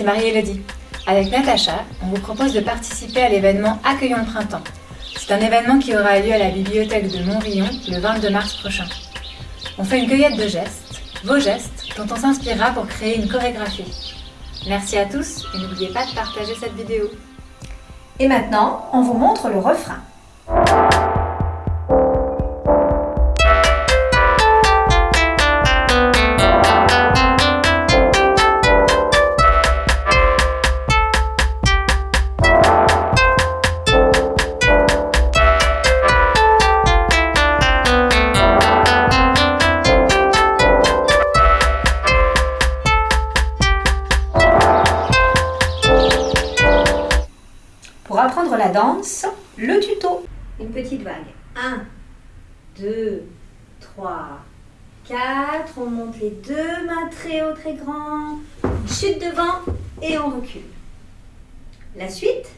c'est Marie-Élodie. Avec Natacha, on vous propose de participer à l'événement Accueillons le printemps. C'est un événement qui aura lieu à la bibliothèque de Montrillon le 22 mars prochain. On fait une cueillette de gestes, vos gestes, dont on s'inspirera pour créer une chorégraphie. Merci à tous et n'oubliez pas de partager cette vidéo. Et maintenant, on vous montre le refrain. La danse, le tuto. Une petite vague. 1, 2, 3, 4. On monte les deux mains très haut, très grand. Chute devant et on recule. La suite,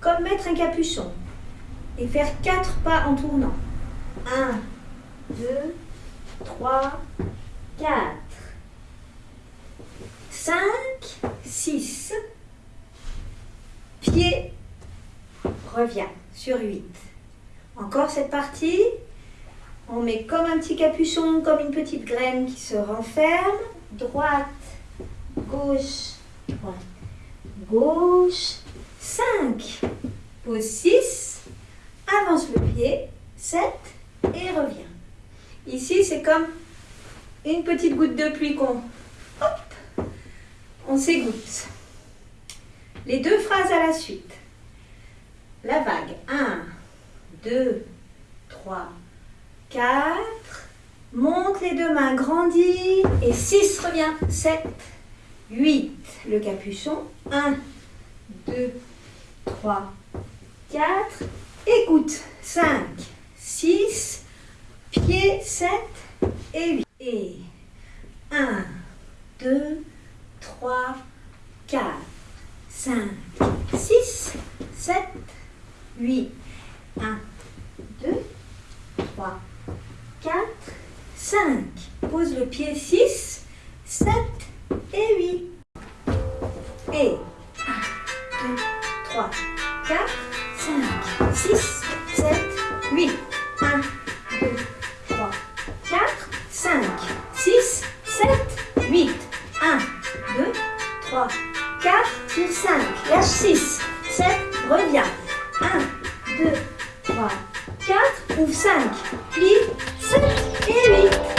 comme mettre un capuchon et faire 4 pas en tournant. 1, 2, 3, 4, 5, 6, pied, sur 8. Encore cette partie. On met comme un petit capuchon, comme une petite graine qui se renferme. Droite, gauche, droite, gauche. 5. Pose 6. Avance le pied. 7. Et revient. Ici, c'est comme une petite goutte de pluie qu'on... On s'égoutte. Les deux phrases à la suite. La vague. 1, 2, 3, 4. Monte les deux mains, grandit. Et 6 revient. 7, 8. Le capuchon. 1, 2, 3, 4. Écoute. 5, 6. Pied 7 et 8. Et 1, 2, 3, 4. 5, 6, 7, 8, 1, 2, 3, 4, 5. Pose le pied 6, 7 et 8. Et 1, 2, 3, 4, 5, 6, 7, 8. 1, 2, 3, 4, 5, 6, 7, 8. 1, 2, 3, 4, sur 5, lâche 6, 7, reviens. 1, 2, 3, 4, ouvre 5, plie, 7 et 8.